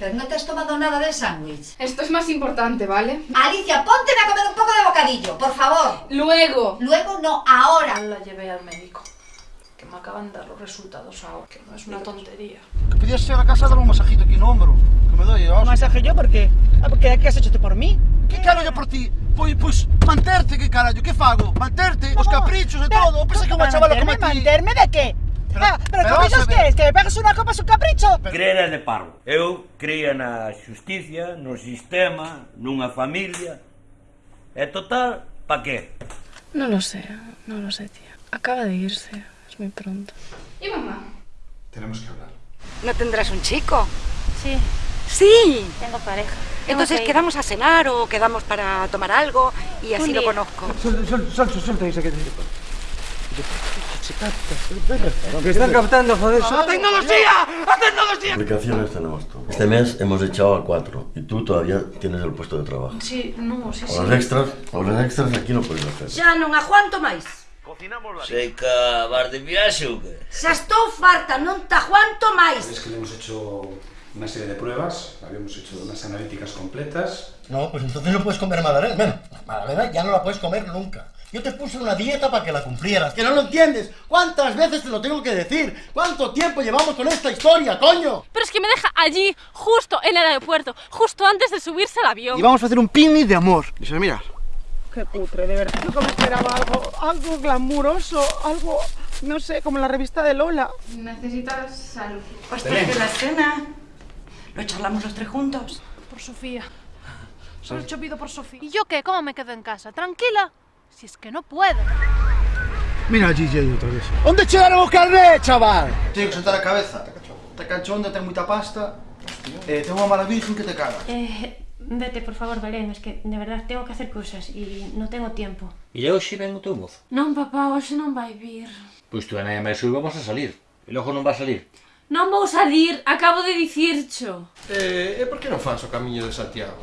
Pero no te has tomado nada del sándwich. Esto es más importante, ¿vale? Alicia, ponte a comer un poco de bocadillo, por favor. Luego. Luego no, ahora. La llevé al médico. Que me acaban de dar los resultados ahora, que no es una tontería. Que podías ir a casa a dar un masajito aquí no hombro. Que me doy, Un masaje yo, por qué? Ah, porque ¿qué has hecho tú por mí? Que carallo por ti? Pois, pois, manterte, que carallo, que fago? Manterte, os caprichos e todo. Pensa que ¿cómo unha chavala como manterme? ti. ¿Manterme de qué? pegas unha copa un capricho. Crer é de parvo. Eu creía na xusticia, no sistema, nunha familia. E total, pa qué? Non lo sé, non lo sé, tía. Acaba de irse, es moi pronto. E mamá? Tenemos que hablar. ¿No tendrás un chico? Sí. Sí. Tengo pareja. Entonces quedamos a cenar o quedamos para tomar algo y así lo conozco. Suelta, suelta, suelta, suelta, se capta, Que están captando, joder. ¡A tecnología! ¡A tecnología! Aplicaciones tenemos todo. Este mes hemos echado a cuatro y tú todavía tienes el puesto de trabajo. Sí, no, sí, sí. Horas extras, horas extras aquí no podéis hacer. Xa non aguanto máis. Cocinamos la Sei que vas de viaxe ou que? Xa estou farta, non te aguanto máis. Es que le hemos hecho una serie de pruebas, habíamos hecho unas analíticas completas. No, pues entonces no puedes comer magdalena. Bueno, magdalena ya no la puedes comer nunca. Yo te puse una dieta para que la cumplieras. ¡Que no lo entiendes! ¿Cuántas veces te lo tengo que decir? ¿Cuánto tiempo llevamos con esta historia, coño? Pero es que me deja allí, justo en el aeropuerto, justo antes de subirse al avión. Y vamos a hacer un picnic de amor. Dice, mira. Qué cutre, de verdad. Yo como esperaba algo, algo glamuroso, algo, no sé, como la revista de Lola. Necesitas salud. Ostras, que la cena. Lo charlamos los tres juntos. Por Sofía. Solo he pido por Sofía. ¿Y yo qué? ¿Cómo me quedo en casa? ¿Tranquila? Si es que no puedo. Mira allí GJ outra vez. Onde chegaron os carné, chaval? Tenho que sentar a cabeza. Te canchonda, ten moita pasta. Eh, ten unha mala virgen que te cagas. Eh, Vete, por favor, Belén, es que de verdad tengo que hacer cousas e non tengo tiempo. E hoxe ven o teu mozo? Non, papá, hoxe non vai vir. Pois tú e Naya Mersul vamos a salir. E logo non va a salir. Non vou salir, acabo de dicircho. Eh, e por que non fans o camiño de Santiago?